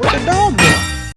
What the dog?